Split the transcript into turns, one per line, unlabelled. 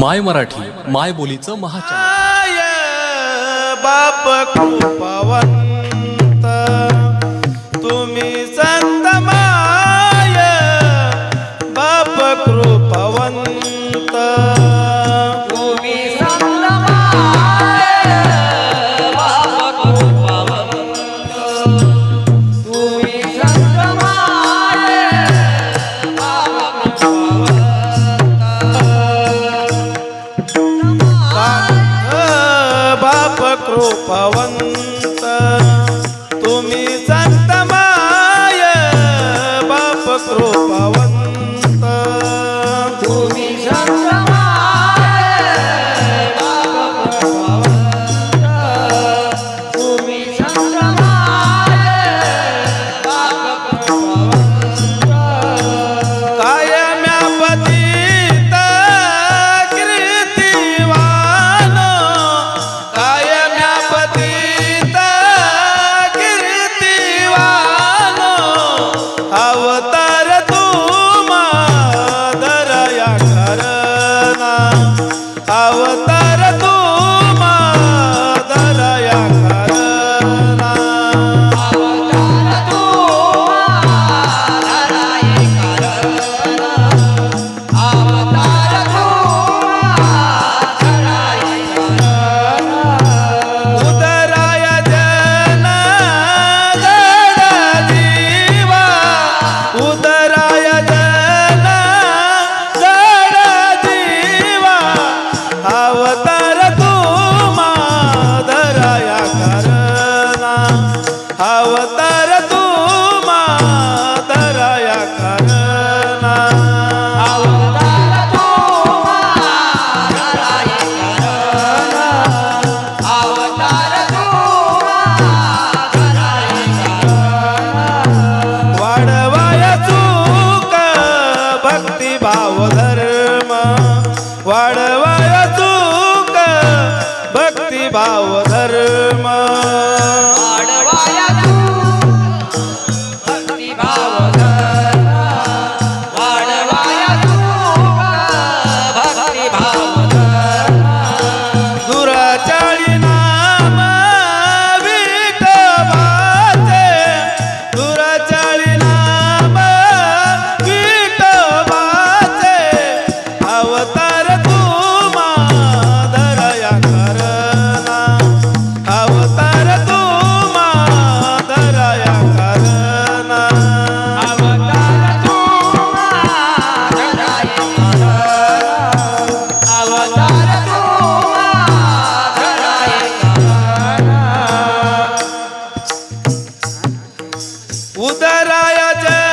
माय मराठी माय बोलीचं
महाचार. बाप कृपवंत संत
तुम्ही
अवतार तुम्हा या करना अवतार तू
अवतार
तू दराया करना अवतार
तू धराई करना अवतार तू धराई करना
वाढवाय चूक भक्ती भाव धर्म. वाढवाय उदराया जय।